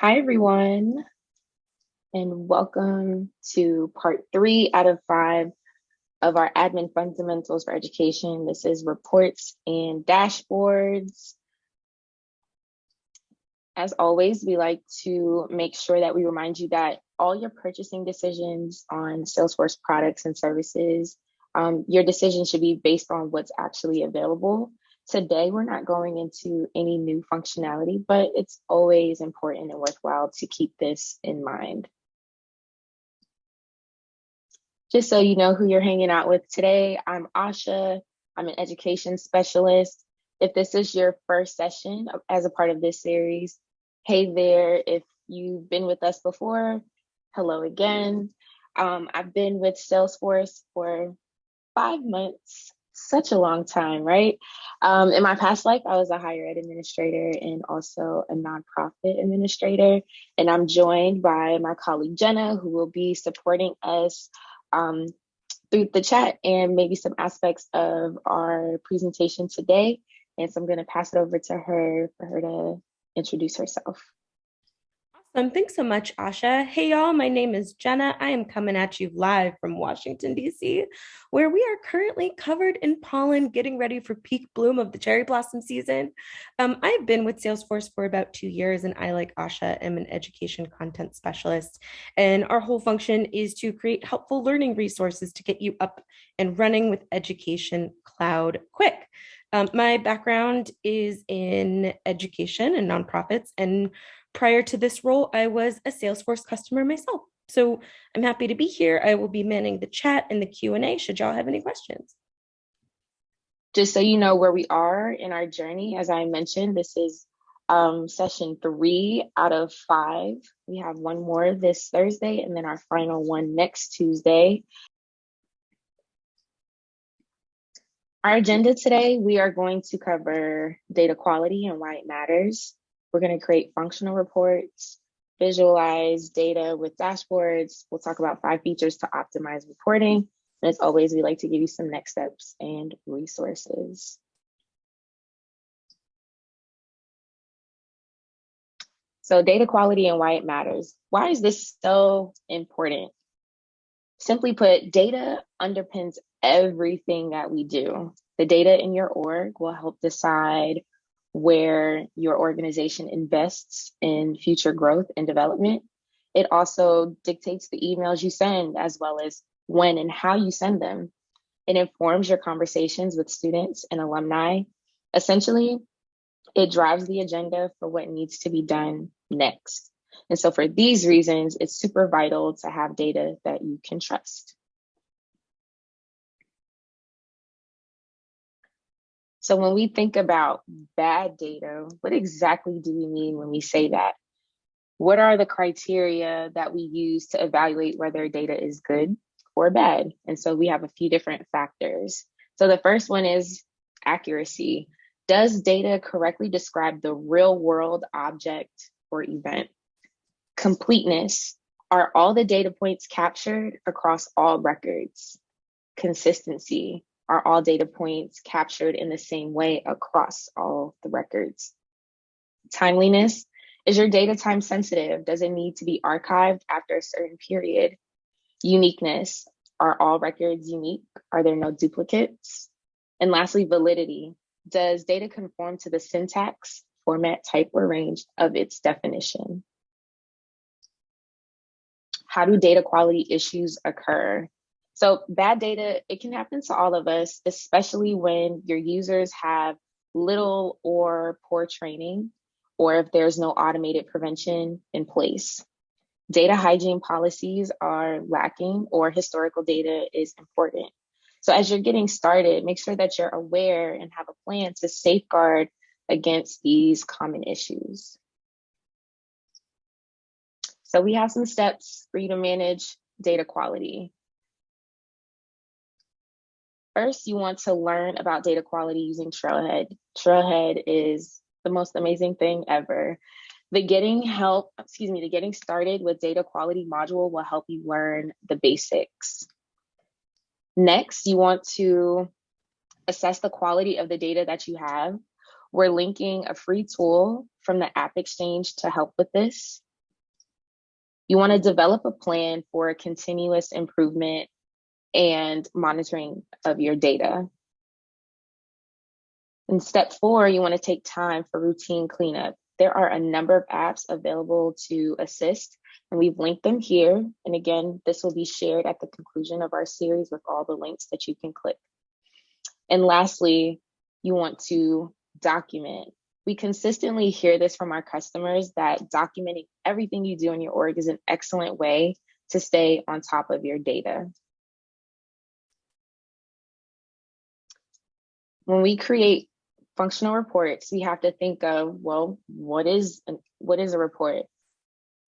Hi, everyone, and welcome to part three out of five of our admin fundamentals for education. This is reports and dashboards. As always, we like to make sure that we remind you that all your purchasing decisions on Salesforce products and services, um, your decision should be based on what's actually available. Today, we're not going into any new functionality, but it's always important and worthwhile to keep this in mind. Just so you know who you're hanging out with today, I'm Asha. I'm an education specialist. If this is your first session as a part of this series, hey there. If you've been with us before, hello again. Um, I've been with Salesforce for five months, such a long time, right? Um, in my past life, I was a higher ed administrator and also a nonprofit administrator. And I'm joined by my colleague Jenna, who will be supporting us um, through the chat and maybe some aspects of our presentation today. And so I'm going to pass it over to her for her to introduce herself. Thanks so much, Asha. Hey, y'all. My name is Jenna. I am coming at you live from Washington, D.C., where we are currently covered in pollen, getting ready for peak bloom of the cherry blossom season. Um, I've been with Salesforce for about two years, and I, like Asha, am an education content specialist. And our whole function is to create helpful learning resources to get you up and running with Education Cloud quick. Um, my background is in education and nonprofits, and prior to this role, I was a Salesforce customer myself. So I'm happy to be here. I will be manning the chat and the Q&A should y'all have any questions. Just so you know where we are in our journey, as I mentioned, this is um, session three out of five. We have one more this Thursday and then our final one next Tuesday. Our agenda today, we are going to cover data quality and why it matters. We're going to create functional reports, visualize data with dashboards. We'll talk about five features to optimize reporting. And as always, we like to give you some next steps and resources. So data quality and why it matters. Why is this so important? Simply put, data underpins everything that we do. The data in your org will help decide where your organization invests in future growth and development. It also dictates the emails you send as well as when and how you send them. It informs your conversations with students and alumni. Essentially, it drives the agenda for what needs to be done next. And so for these reasons, it's super vital to have data that you can trust. So when we think about bad data, what exactly do we mean when we say that? What are the criteria that we use to evaluate whether data is good or bad? And so we have a few different factors. So the first one is accuracy. Does data correctly describe the real world object or event? Completeness. Are all the data points captured across all records? Consistency are all data points captured in the same way across all the records. Timeliness, is your data time sensitive? Does it need to be archived after a certain period? Uniqueness, are all records unique? Are there no duplicates? And lastly, validity, does data conform to the syntax, format, type, or range of its definition? How do data quality issues occur? So bad data, it can happen to all of us, especially when your users have little or poor training, or if there's no automated prevention in place. Data hygiene policies are lacking or historical data is important. So as you're getting started, make sure that you're aware and have a plan to safeguard against these common issues. So we have some steps for you to manage data quality. First, you want to learn about data quality using Trailhead. Trailhead is the most amazing thing ever. The getting help, excuse me, the getting started with data quality module will help you learn the basics. Next, you want to assess the quality of the data that you have. We're linking a free tool from the App Exchange to help with this. You want to develop a plan for continuous improvement and monitoring of your data. In step four, you want to take time for routine cleanup. There are a number of apps available to assist, and we've linked them here. And again, this will be shared at the conclusion of our series with all the links that you can click. And lastly, you want to document. We consistently hear this from our customers that documenting everything you do in your org is an excellent way to stay on top of your data. When we create functional reports, we have to think of, well, what is, what is a report?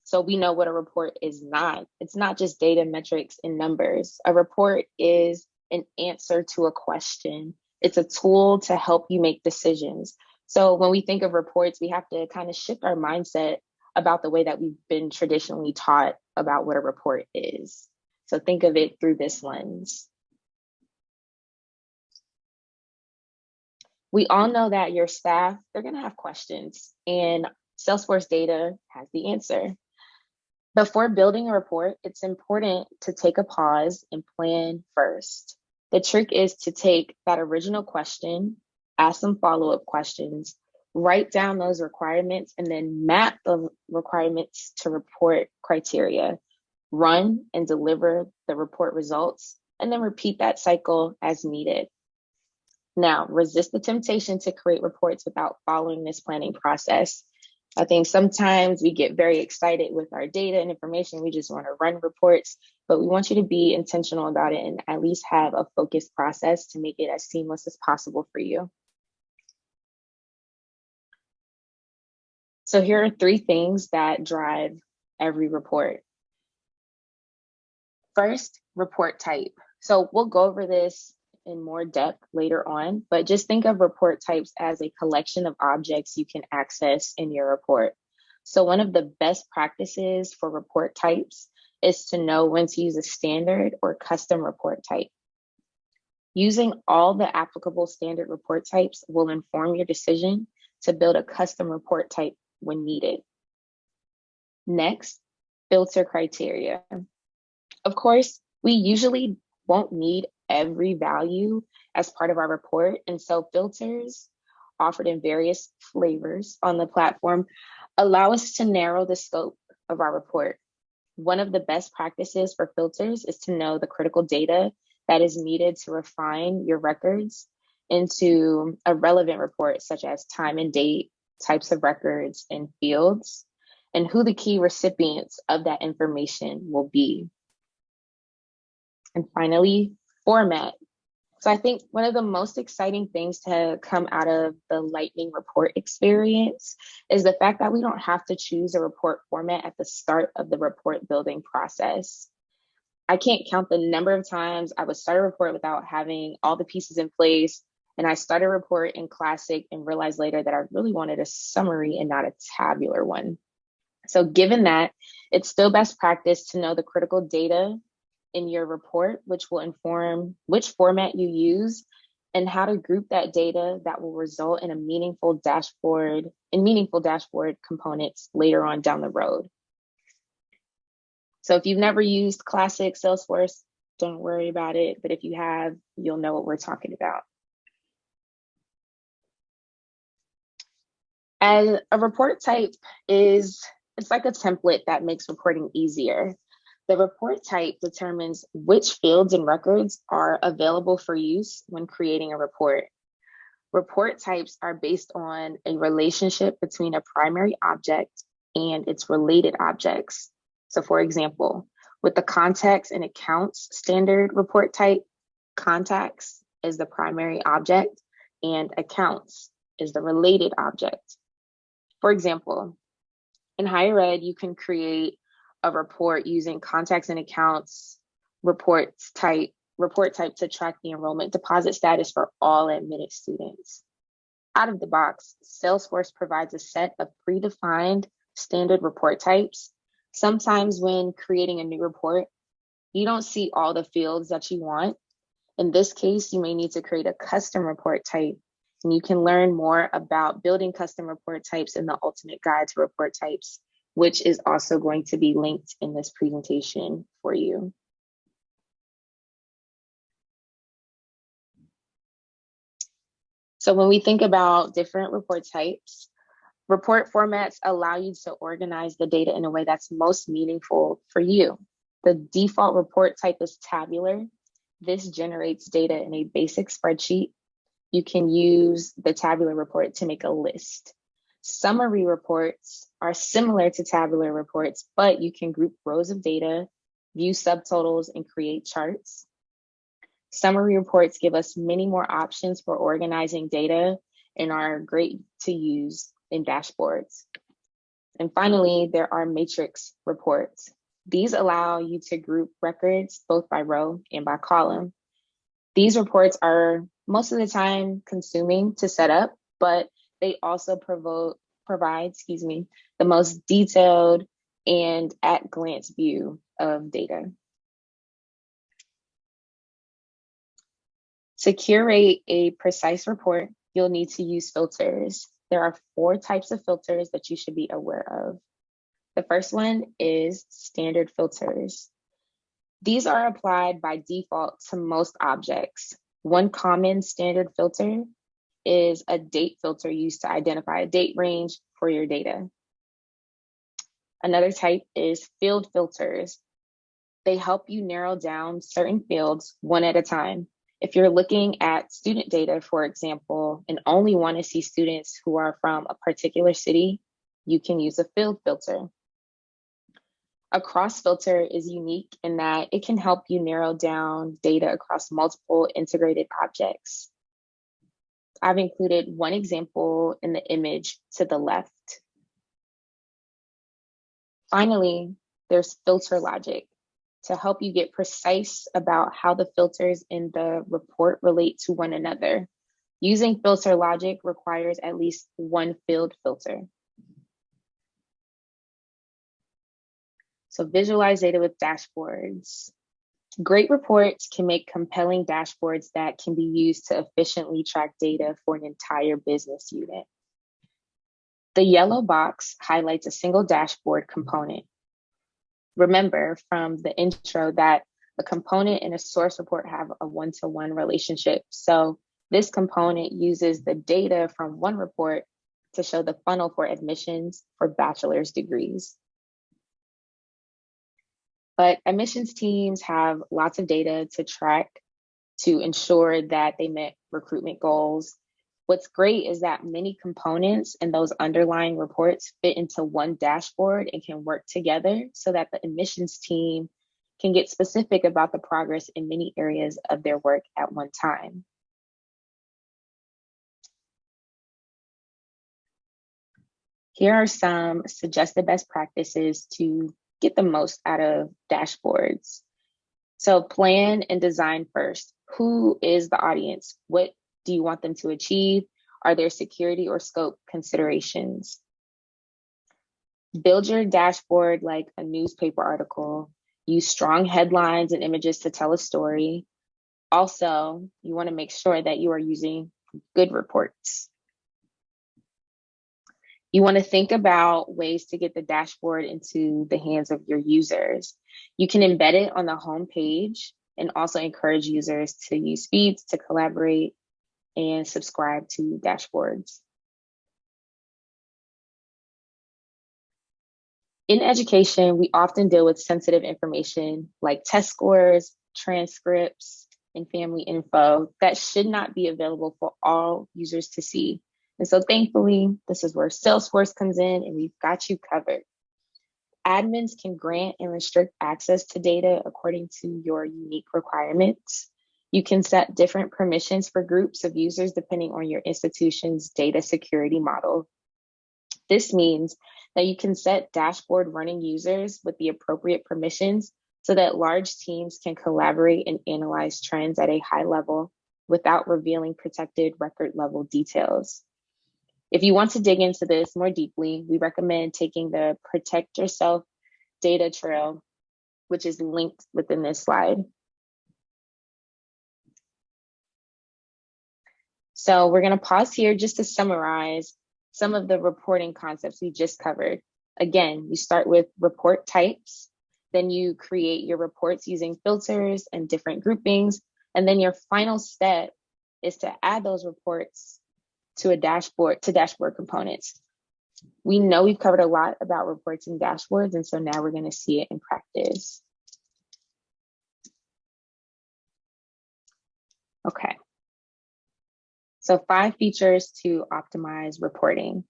So we know what a report is not. It's not just data metrics and numbers. A report is an answer to a question. It's a tool to help you make decisions. So when we think of reports, we have to kind of shift our mindset about the way that we've been traditionally taught about what a report is. So think of it through this lens. We all know that your staff, they're gonna have questions and Salesforce data has the answer. Before building a report, it's important to take a pause and plan first. The trick is to take that original question, ask some follow-up questions, write down those requirements, and then map the requirements to report criteria, run and deliver the report results, and then repeat that cycle as needed. Now, resist the temptation to create reports without following this planning process. I think sometimes we get very excited with our data and information. We just want to run reports, but we want you to be intentional about it and at least have a focused process to make it as seamless as possible for you. So here are three things that drive every report. First, report type. So we'll go over this in more depth later on, but just think of report types as a collection of objects you can access in your report. So one of the best practices for report types is to know when to use a standard or custom report type. Using all the applicable standard report types will inform your decision to build a custom report type when needed. Next, filter criteria. Of course, we usually won't need every value as part of our report. And so filters offered in various flavors on the platform allow us to narrow the scope of our report. One of the best practices for filters is to know the critical data that is needed to refine your records into a relevant report, such as time and date, types of records and fields, and who the key recipients of that information will be. And finally, format. So I think one of the most exciting things to come out of the Lightning report experience is the fact that we don't have to choose a report format at the start of the report building process. I can't count the number of times I would start a report without having all the pieces in place. And I start a report in Classic and realized later that I really wanted a summary and not a tabular one. So given that, it's still best practice to know the critical data in your report, which will inform which format you use and how to group that data that will result in a meaningful dashboard and meaningful dashboard components later on down the road. So if you've never used classic Salesforce, don't worry about it. But if you have, you'll know what we're talking about. And a report type is, it's like a template that makes reporting easier. The report type determines which fields and records are available for use when creating a report. Report types are based on a relationship between a primary object and its related objects. So for example, with the contacts and accounts standard report type, contacts is the primary object and accounts is the related object. For example, in higher ed, you can create a report using contacts and accounts reports type report type to track the enrollment deposit status for all admitted students. Out of the box, Salesforce provides a set of predefined standard report types. Sometimes when creating a new report, you don't see all the fields that you want. In this case, you may need to create a custom report type and you can learn more about building custom report types in the ultimate guide to report types which is also going to be linked in this presentation for you. So when we think about different report types, report formats allow you to organize the data in a way that's most meaningful for you. The default report type is tabular. This generates data in a basic spreadsheet. You can use the tabular report to make a list. Summary reports are similar to tabular reports, but you can group rows of data, view subtotals, and create charts. Summary reports give us many more options for organizing data and are great to use in dashboards. And finally, there are matrix reports. These allow you to group records both by row and by column. These reports are most of the time consuming to set up, but they also provide, excuse me, the most detailed and at glance view of data. To curate a precise report, you'll need to use filters. There are four types of filters that you should be aware of. The first one is standard filters. These are applied by default to most objects. One common standard filter is a date filter used to identify a date range for your data. Another type is field filters. They help you narrow down certain fields one at a time. If you're looking at student data, for example, and only want to see students who are from a particular city, you can use a field filter. A cross filter is unique in that it can help you narrow down data across multiple integrated objects. I've included one example in the image to the left. Finally, there's filter logic to help you get precise about how the filters in the report relate to one another. Using filter logic requires at least one field filter. So visualize data with dashboards. Great reports can make compelling dashboards that can be used to efficiently track data for an entire business unit. The yellow box highlights a single dashboard component remember from the intro that a component and a source report have a one-to-one -one relationship. So this component uses the data from one report to show the funnel for admissions for bachelor's degrees. But admissions teams have lots of data to track to ensure that they met recruitment goals What's great is that many components and those underlying reports fit into one dashboard and can work together so that the admissions team can get specific about the progress in many areas of their work at one time. Here are some suggested best practices to get the most out of dashboards. So plan and design first. Who is the audience? What do you want them to achieve? Are there security or scope considerations? Build your dashboard like a newspaper article. Use strong headlines and images to tell a story. Also, you want to make sure that you are using good reports. You want to think about ways to get the dashboard into the hands of your users. You can embed it on the home page and also encourage users to use feeds to collaborate and subscribe to dashboards. In education, we often deal with sensitive information like test scores, transcripts, and family info that should not be available for all users to see. And so thankfully, this is where Salesforce comes in and we've got you covered. Admins can grant and restrict access to data according to your unique requirements. You can set different permissions for groups of users depending on your institution's data security model. This means that you can set dashboard running users with the appropriate permissions so that large teams can collaborate and analyze trends at a high level without revealing protected record level details. If you want to dig into this more deeply, we recommend taking the Protect Yourself data trail, which is linked within this slide. So we're going to pause here just to summarize some of the reporting concepts we just covered. Again, you start with report types, then you create your reports using filters and different groupings. And then your final step is to add those reports to a dashboard, to dashboard components. We know we've covered a lot about reports and dashboards, and so now we're gonna see it in practice. Okay. So five features to optimize reporting.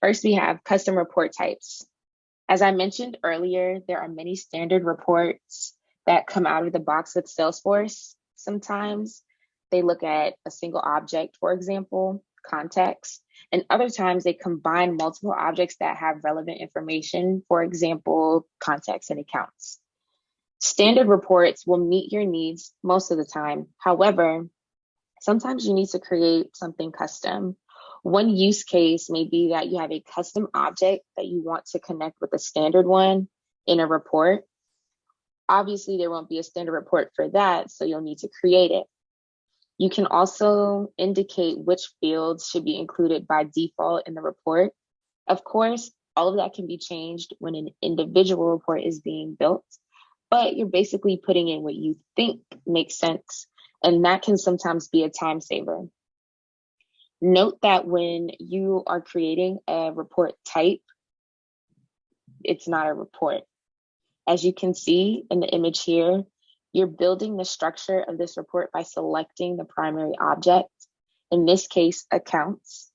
First, we have custom report types. As I mentioned earlier, there are many standard reports that come out of the box with Salesforce. Sometimes they look at a single object, for example, contacts, and other times they combine multiple objects that have relevant information, for example, contacts and accounts. Standard reports will meet your needs most of the time. However, sometimes you need to create something custom. One use case may be that you have a custom object that you want to connect with a standard one in a report. Obviously, there won't be a standard report for that, so you'll need to create it. You can also indicate which fields should be included by default in the report. Of course, all of that can be changed when an individual report is being built, but you're basically putting in what you think makes sense, and that can sometimes be a time saver. Note that when you are creating a report type, it's not a report. As you can see in the image here, you're building the structure of this report by selecting the primary object, in this case, accounts,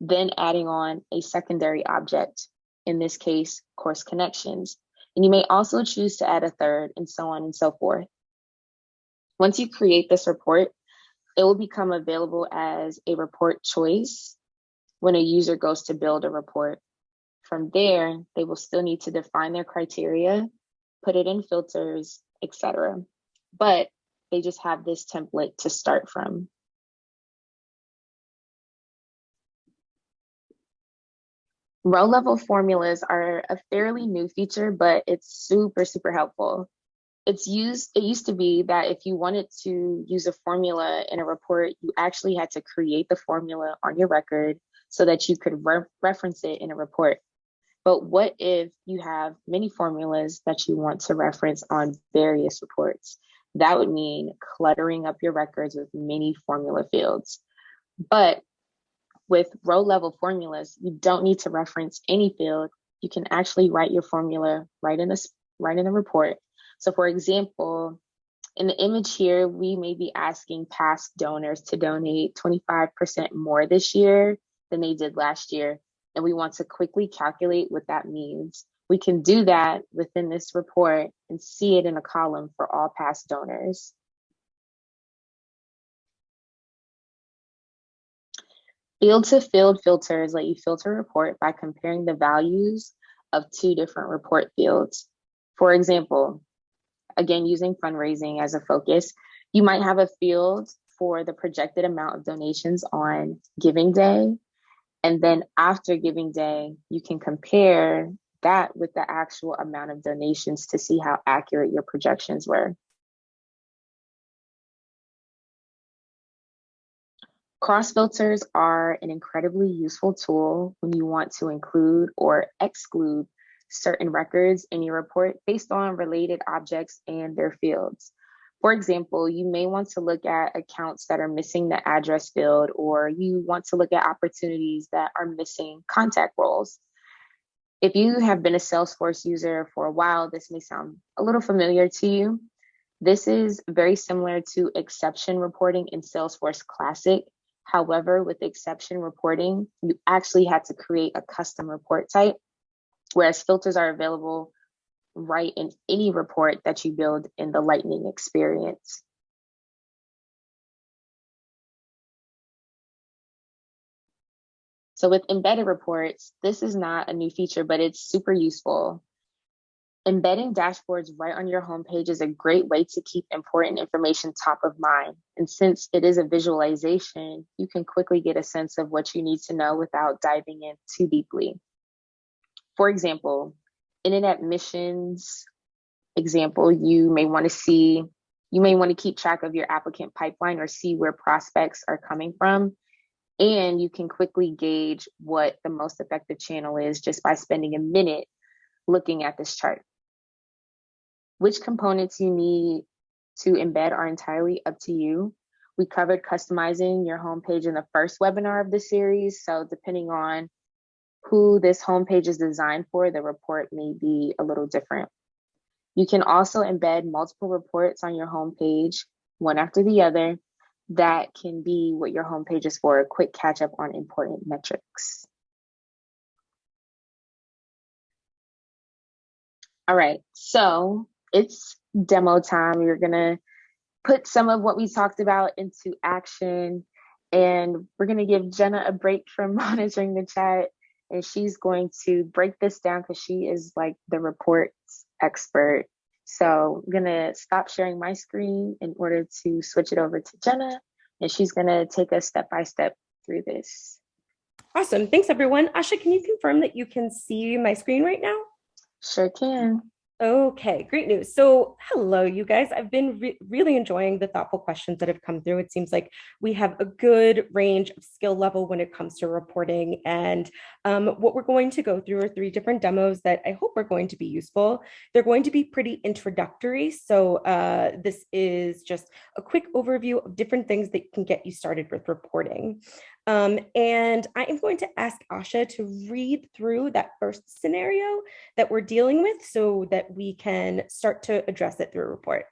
then adding on a secondary object, in this case, course connections. And you may also choose to add a third and so on and so forth. Once you create this report, it will become available as a report choice when a user goes to build a report. From there, they will still need to define their criteria, put it in filters, etc. But they just have this template to start from. Row level formulas are a fairly new feature, but it's super, super helpful. It's used it used to be that if you wanted to use a formula in a report you actually had to create the formula on your record so that you could re reference it in a report. But what if you have many formulas that you want to reference on various reports that would mean cluttering up your records with many formula fields but with row level formulas you don't need to reference any field you can actually write your formula right in this right in the report so for example, in the image here, we may be asking past donors to donate 25% more this year than they did last year. And we want to quickly calculate what that means. We can do that within this report and see it in a column for all past donors. Field to field filters let you filter a report by comparing the values of two different report fields. For example, again, using fundraising as a focus, you might have a field for the projected amount of donations on Giving Day. And then after Giving Day, you can compare that with the actual amount of donations to see how accurate your projections were. Cross filters are an incredibly useful tool when you want to include or exclude certain records in your report based on related objects and their fields. For example, you may want to look at accounts that are missing the address field, or you want to look at opportunities that are missing contact roles. If you have been a Salesforce user for a while, this may sound a little familiar to you. This is very similar to exception reporting in Salesforce Classic. However, with exception reporting, you actually had to create a custom report type whereas filters are available right in any report that you build in the Lightning experience. So with embedded reports, this is not a new feature, but it's super useful. Embedding dashboards right on your homepage is a great way to keep important information top of mind. And since it is a visualization, you can quickly get a sense of what you need to know without diving in too deeply. For example, in an admissions example, you may want to see, you may want to keep track of your applicant pipeline or see where prospects are coming from. And you can quickly gauge what the most effective channel is just by spending a minute looking at this chart. Which components you need to embed are entirely up to you. We covered customizing your homepage in the first webinar of the series. So depending on who this homepage is designed for, the report may be a little different. You can also embed multiple reports on your homepage, one after the other, that can be what your homepage is for, a quick catch up on important metrics. All right, so it's demo time. You're gonna put some of what we talked about into action and we're gonna give Jenna a break from monitoring the chat and she's going to break this down because she is like the reports expert. So I'm gonna stop sharing my screen in order to switch it over to Jenna, and she's gonna take us step by step through this. Awesome, thanks everyone. Asha, can you confirm that you can see my screen right now? Sure can. Okay, great news. So hello, you guys. I've been re really enjoying the thoughtful questions that have come through. It seems like we have a good range of skill level when it comes to reporting. And um, what we're going to go through are three different demos that I hope are going to be useful. They're going to be pretty introductory. So uh, this is just a quick overview of different things that can get you started with reporting. Um, and I am going to ask Asha to read through that first scenario that we're dealing with so that we can start to address it through a report.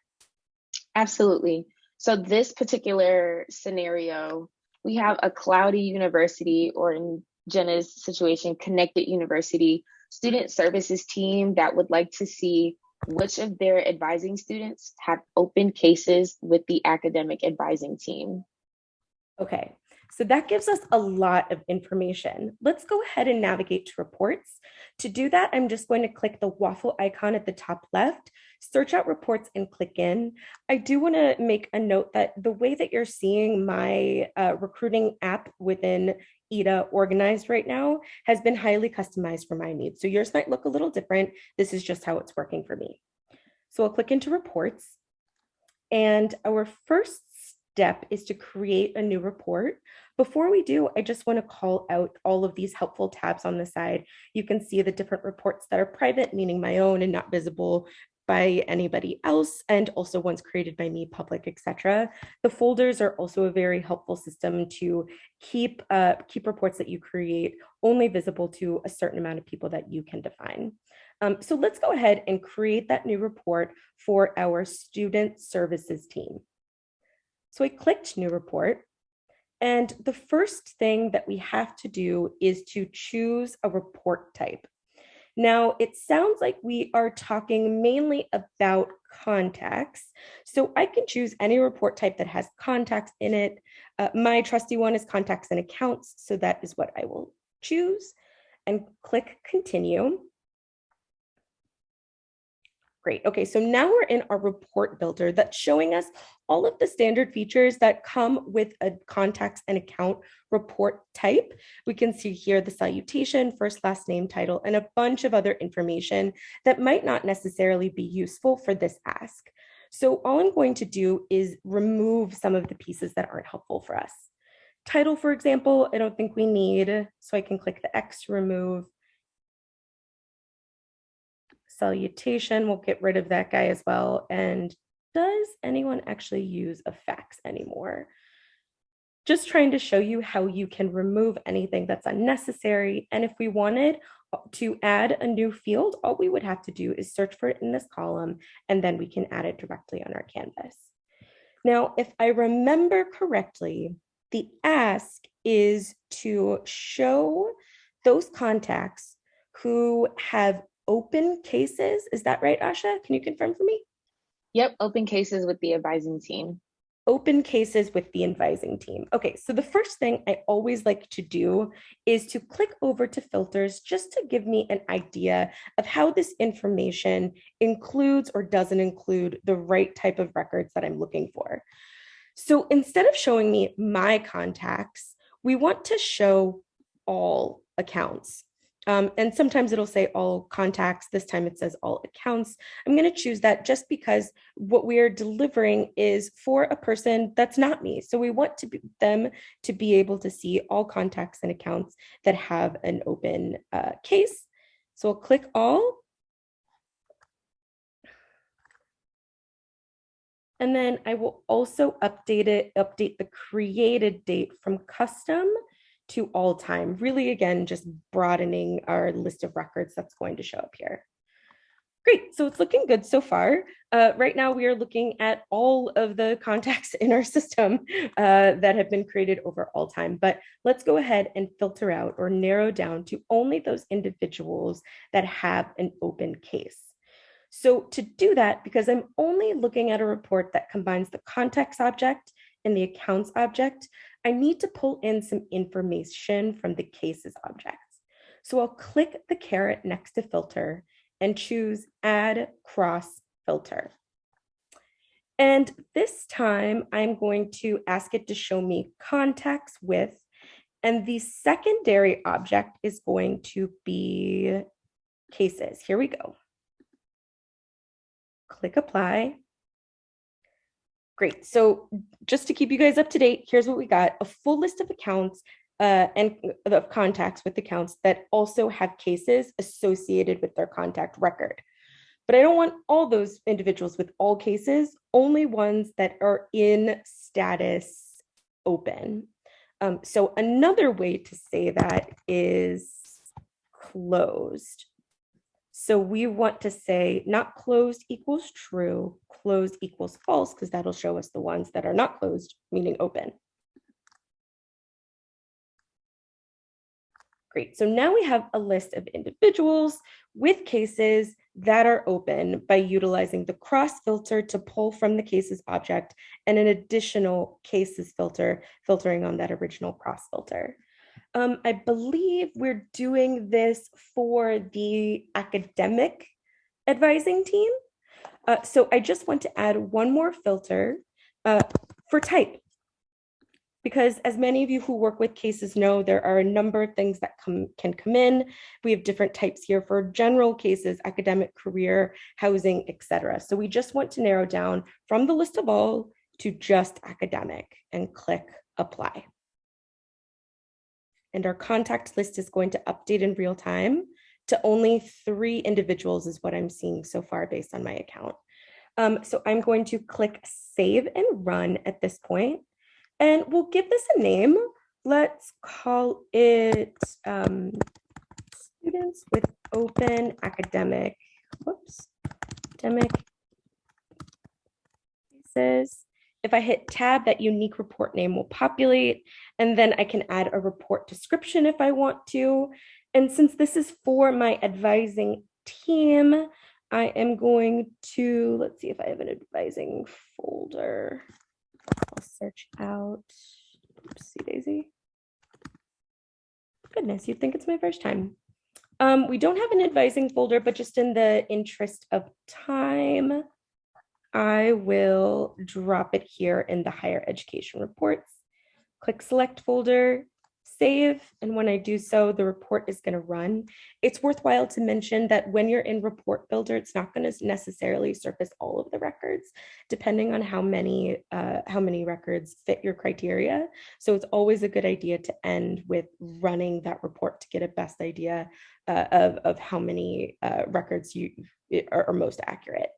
Absolutely. So this particular scenario, we have a cloudy university or in Jenna's situation, connected university student services team that would like to see which of their advising students have open cases with the academic advising team. Okay, so that gives us a lot of information. Let's go ahead and navigate to reports. To do that, I'm just going to click the waffle icon at the top left, search out reports and click in. I do want to make a note that the way that you're seeing my uh, recruiting app within EDA organized right now has been highly customized for my needs. So yours might look a little different. This is just how it's working for me. So I'll click into reports. And our first step is to create a new report. Before we do, I just want to call out all of these helpful tabs on the side. You can see the different reports that are private, meaning my own and not visible by anybody else, and also ones created by me, public, etc. The folders are also a very helpful system to keep, uh, keep reports that you create only visible to a certain amount of people that you can define. Um, so let's go ahead and create that new report for our student services team. So I clicked new report. And the first thing that we have to do is to choose a report type. Now, it sounds like we are talking mainly about contacts. So I can choose any report type that has contacts in it. Uh, my trusty one is contacts and accounts. So that is what I will choose and click continue. Great. Okay, so now we're in our report builder that's showing us all of the standard features that come with a contacts and account report type. We can see here the salutation, first, last name, title, and a bunch of other information that might not necessarily be useful for this ask. So all I'm going to do is remove some of the pieces that aren't helpful for us. Title, for example, I don't think we need, so I can click the X to remove salutation. We'll get rid of that guy as well. And does anyone actually use a fax anymore? Just trying to show you how you can remove anything that's unnecessary. And if we wanted uh, to add a new field, all we would have to do is search for it in this column, and then we can add it directly on our canvas. Now, if I remember correctly, the ask is to show those contacts who have open cases. Is that right, Asha? Can you confirm for me? Yep, open cases with the advising team. Open cases with the advising team. Okay, so the first thing I always like to do is to click over to filters just to give me an idea of how this information includes or doesn't include the right type of records that I'm looking for. So instead of showing me my contacts, we want to show all accounts. Um, and sometimes it'll say all contacts. This time it says all accounts. I'm going to choose that just because what we are delivering is for a person that's not me. So we want to be, them to be able to see all contacts and accounts that have an open uh, case. So I'll click all. And then I will also update it, update the created date from custom to all time, really again, just broadening our list of records that's going to show up here. Great, so it's looking good so far. Uh, right now we are looking at all of the contacts in our system uh, that have been created over all time, but let's go ahead and filter out or narrow down to only those individuals that have an open case. So to do that, because I'm only looking at a report that combines the contacts object and the accounts object, I need to pull in some information from the cases objects. So I'll click the caret next to filter and choose add cross filter. And this time I'm going to ask it to show me contacts with, and the secondary object is going to be cases. Here we go. Click apply. Great. So just to keep you guys up to date, here's what we got. A full list of accounts uh, and of contacts with accounts that also have cases associated with their contact record. But I don't want all those individuals with all cases, only ones that are in status open. Um, so another way to say that is closed. So we want to say not closed equals true, closed equals false, because that'll show us the ones that are not closed, meaning open. Great, so now we have a list of individuals with cases that are open by utilizing the cross filter to pull from the cases object and an additional cases filter filtering on that original cross filter. Um, I believe we're doing this for the academic advising team. Uh, so I just want to add one more filter uh, for type. Because as many of you who work with cases know, there are a number of things that come, can come in. We have different types here for general cases, academic, career, housing, etc. So we just want to narrow down from the list of all to just academic and click apply and our contact list is going to update in real time to only three individuals is what I'm seeing so far based on my account. Um, so I'm going to click save and run at this point, and we'll give this a name. Let's call it um, students with open academic, whoops, academic cases. If I hit tab, that unique report name will populate, and then I can add a report description if I want to. And since this is for my advising team, I am going to, let's see if I have an advising folder. I'll search out, oopsie daisy. Goodness, you'd think it's my first time. Um, we don't have an advising folder, but just in the interest of time, I will drop it here in the higher education reports. Click select folder, save, and when I do so, the report is going to run. It's worthwhile to mention that when you're in report builder, it's not going to necessarily surface all of the records, depending on how many uh, how many records fit your criteria. So it's always a good idea to end with running that report to get a best idea uh, of, of how many uh, records you are, are most accurate.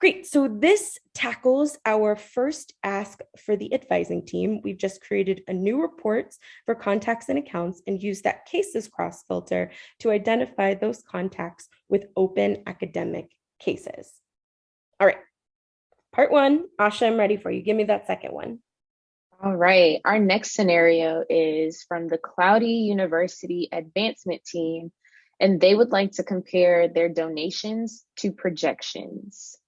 Great, so this tackles our first ask for the advising team. We've just created a new report for contacts and accounts and used that cases cross filter to identify those contacts with open academic cases. All right, part one, Asha, I'm ready for you. Give me that second one. All right, our next scenario is from the Cloudy University Advancement Team, and they would like to compare their donations to projections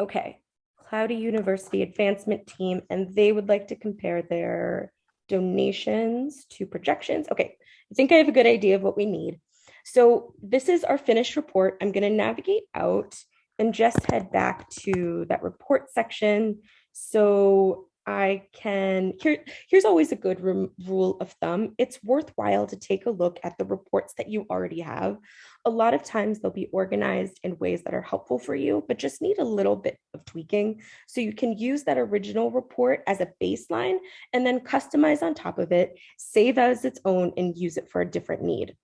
okay, Cloudy University advancement team, and they would like to compare their donations to projections. Okay, I think I have a good idea of what we need. So this is our finished report. I'm gonna navigate out and just head back to that report section. So I can, here, here's always a good rule of thumb. It's worthwhile to take a look at the reports that you already have. A lot of times they'll be organized in ways that are helpful for you, but just need a little bit of tweaking. So you can use that original report as a baseline and then customize on top of it, save as its own and use it for a different need.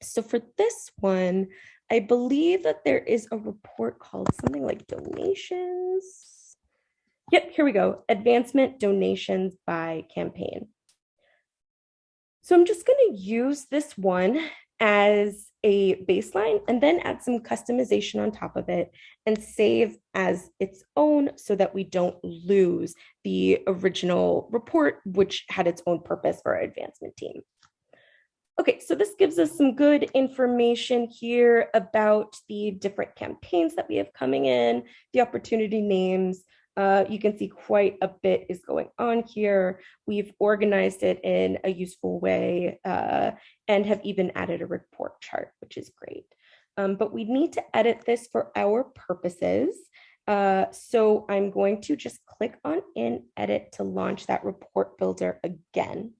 So for this one, I believe that there is a report called something like donations. Yep, here we go. Advancement donations by campaign. So I'm just going to use this one as a baseline and then add some customization on top of it and save as its own so that we don't lose the original report, which had its own purpose for our advancement team. Okay, so this gives us some good information here about the different campaigns that we have coming in, the opportunity names. Uh, you can see quite a bit is going on here. We've organized it in a useful way uh, and have even added a report chart, which is great. Um, but we need to edit this for our purposes. Uh, so I'm going to just click on in edit to launch that report builder again.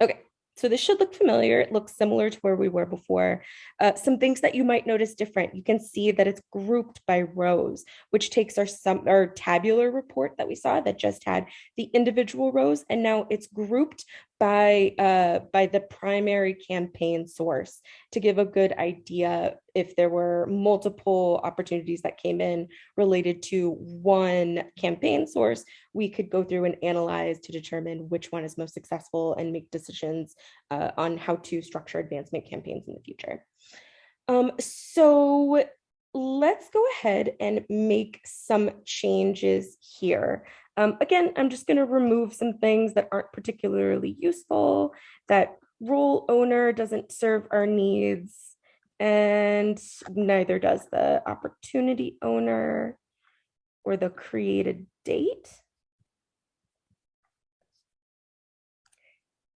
Okay, so this should look familiar. It looks similar to where we were before. Uh, some things that you might notice different. You can see that it's grouped by rows, which takes our some our tabular report that we saw that just had the individual rows, and now it's grouped by uh, by the primary campaign source to give a good idea if there were multiple opportunities that came in related to one campaign source, we could go through and analyze to determine which one is most successful and make decisions uh, on how to structure advancement campaigns in the future. Um, so let's go ahead and make some changes here. Um, again, I'm just going to remove some things that aren't particularly useful, that role owner doesn't serve our needs, and neither does the opportunity owner or the created date.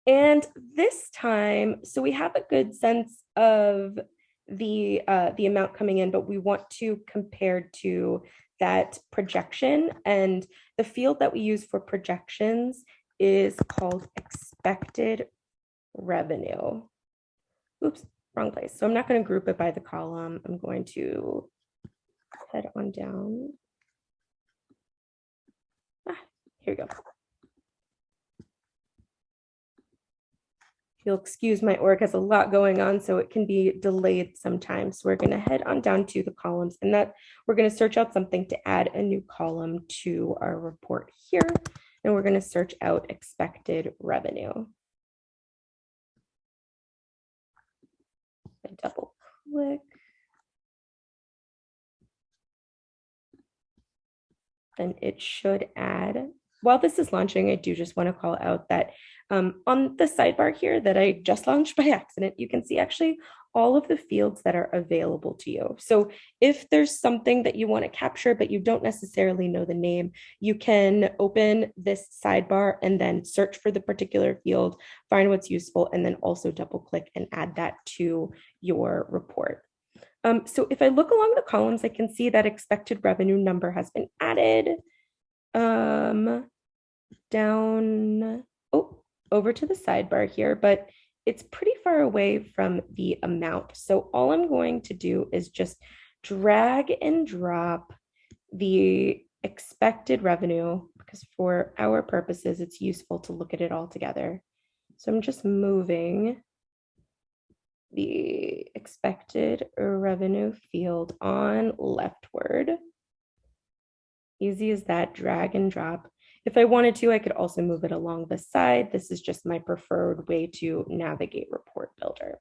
And this time, so we have a good sense of the uh, the amount coming in, but we want to compare to that projection. And the field that we use for projections is called expected revenue. Oops, wrong place. So I'm not going to group it by the column. I'm going to head on down. Ah, here we go. You'll excuse my org has a lot going on, so it can be delayed sometimes. So we're going to head on down to the columns and that we're going to search out something to add a new column to our report here. And we're going to search out expected revenue. I double click. Then it should add while this is launching, I do just want to call out that um, on the sidebar here that I just launched by accident, you can see actually all of the fields that are available to you. So if there's something that you want to capture, but you don't necessarily know the name, you can open this sidebar and then search for the particular field, find what's useful, and then also double click and add that to your report. Um, so if I look along the columns, I can see that expected revenue number has been added. Um, down, oh, over to the sidebar here, but it's pretty far away from the amount. So all I'm going to do is just drag and drop the expected revenue because for our purposes, it's useful to look at it all together. So I'm just moving the expected revenue field on leftward. Easy as that, drag and drop. If I wanted to, I could also move it along the side. This is just my preferred way to navigate Report Builder.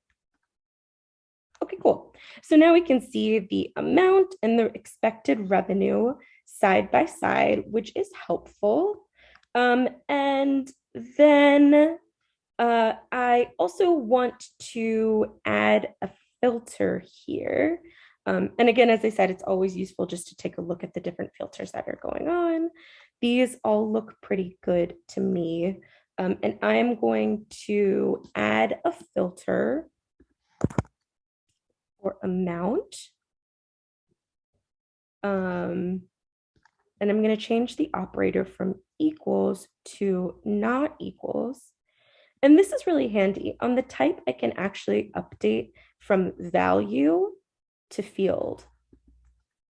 Okay, cool. So now we can see the amount and the expected revenue side by side, which is helpful. Um, and then uh, I also want to add a filter here. Um, and again, as I said, it's always useful just to take a look at the different filters that are going on. These all look pretty good to me. Um, and I'm going to add a filter for amount. Um, and I'm going to change the operator from equals to not equals. And this is really handy. On the type, I can actually update from value to field.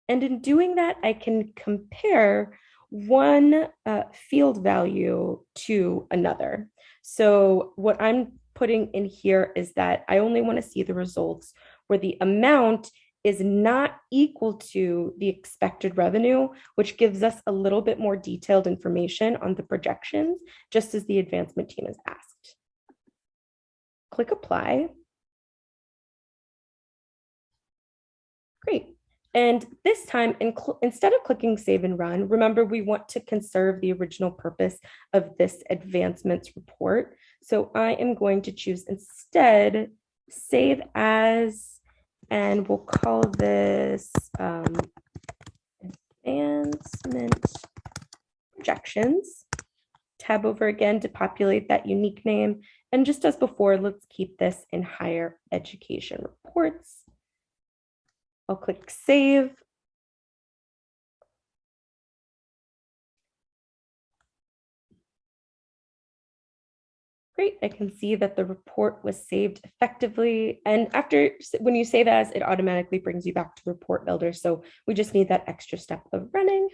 And in doing that, I can compare one uh, field value to another. So what I'm putting in here is that I only want to see the results where the amount is not equal to the expected revenue, which gives us a little bit more detailed information on the projections, just as the advancement team has asked. Click apply. Great. And this time, instead of clicking save and run, remember we want to conserve the original purpose of this advancements report. So I am going to choose instead save as, and we'll call this um, advancement projections. Tab over again to populate that unique name. And just as before, let's keep this in higher education reports. I'll click save. Great, I can see that the report was saved effectively. And after, when you save as, it automatically brings you back to the report builder. So we just need that extra step of running.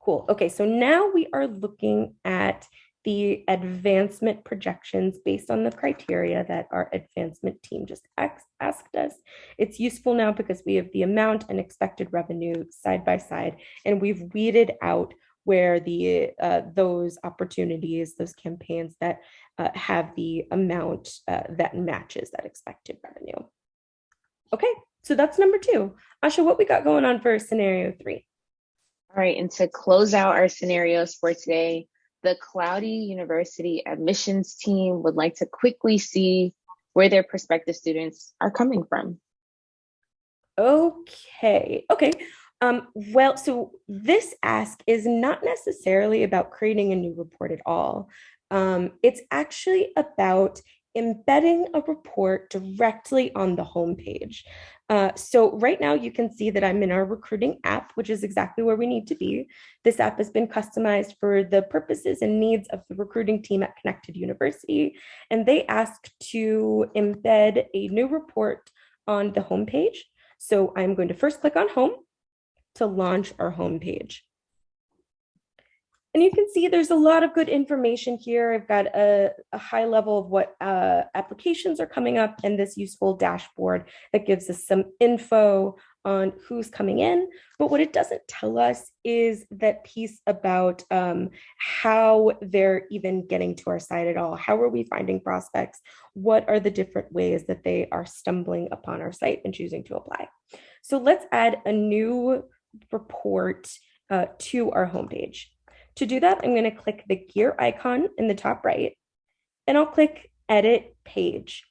Cool, okay, so now we are looking at the advancement projections based on the criteria that our advancement team just asked us. It's useful now because we have the amount and expected revenue side by side, and we've weeded out where the uh, those opportunities, those campaigns that uh, have the amount uh, that matches that expected revenue. Okay, so that's number two. Asha, what we got going on for scenario three? All right, and to close out our scenarios for today, the Cloudy University admissions team would like to quickly see where their prospective students are coming from. Okay, okay. Um, well, so this ask is not necessarily about creating a new report at all. Um, it's actually about embedding a report directly on the homepage. Uh, so right now you can see that I'm in our recruiting app, which is exactly where we need to be. This app has been customized for the purposes and needs of the recruiting team at Connected University. And they asked to embed a new report on the homepage. So I'm going to first click on home to launch our homepage. And you can see there's a lot of good information here. I've got a, a high level of what uh, applications are coming up and this useful dashboard that gives us some info on who's coming in. But what it doesn't tell us is that piece about um, how they're even getting to our site at all. How are we finding prospects? What are the different ways that they are stumbling upon our site and choosing to apply? So let's add a new report uh, to our homepage. To do that, I'm going to click the gear icon in the top right, and I'll click Edit Page.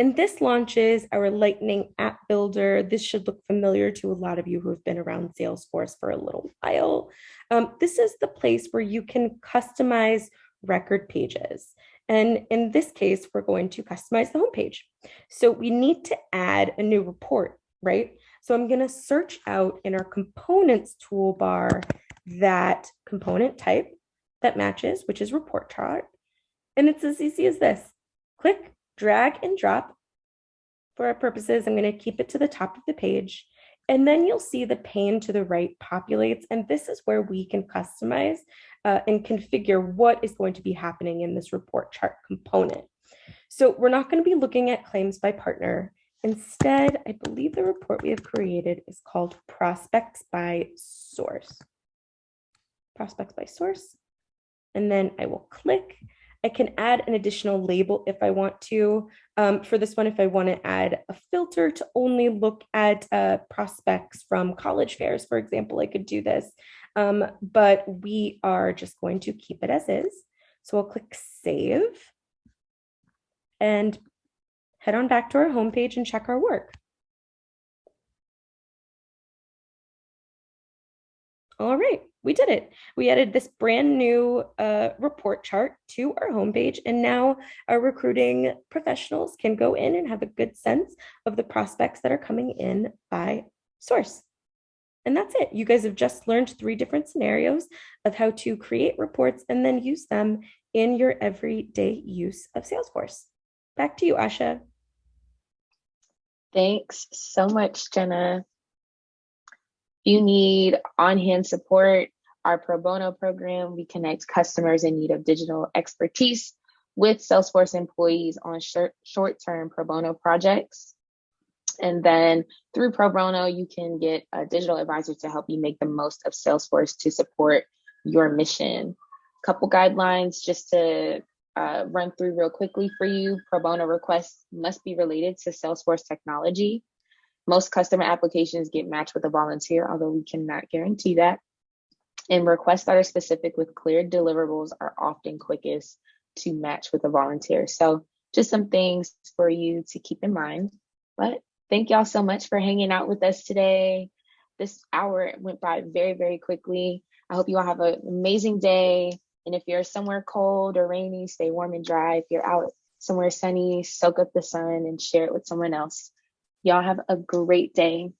And this launches our Lightning App Builder. This should look familiar to a lot of you who have been around Salesforce for a little while. Um, this is the place where you can customize record pages. And in this case, we're going to customize the homepage. So we need to add a new report, right? So I'm going to search out in our components toolbar that component type that matches, which is report chart. And it's as easy as this. Click, drag and drop. For our purposes, I'm going to keep it to the top of the page. And then you'll see the pane to the right populates. And this is where we can customize uh, and configure what is going to be happening in this report chart component. So we're not going to be looking at claims by partner. Instead, I believe the report we have created is called prospects by source. Prospects by source. And then I will click. I can add an additional label if I want to. Um, for this one, if I want to add a filter to only look at uh, prospects from college fairs, for example, I could do this. Um, but we are just going to keep it as is. So I'll click save. And head on back to our homepage and check our work. All right, we did it. We added this brand new uh, report chart to our homepage, and now our recruiting professionals can go in and have a good sense of the prospects that are coming in by source. And that's it. You guys have just learned three different scenarios of how to create reports and then use them in your everyday use of Salesforce. Back to you, Asha. Thanks so much, Jenna. If you need on-hand support, our pro bono program, we connect customers in need of digital expertise with Salesforce employees on short-term pro bono projects. And then through pro bono, you can get a digital advisor to help you make the most of Salesforce to support your mission. A couple guidelines just to uh, run through real quickly for you. Pro bono requests must be related to Salesforce technology. Most customer applications get matched with a volunteer, although we cannot guarantee that. And requests that are specific with clear deliverables are often quickest to match with a volunteer. So just some things for you to keep in mind. But thank y'all so much for hanging out with us today. This hour went by very, very quickly. I hope you all have an amazing day. And if you're somewhere cold or rainy, stay warm and dry. If you're out somewhere sunny, soak up the sun and share it with someone else. Y'all have a great day.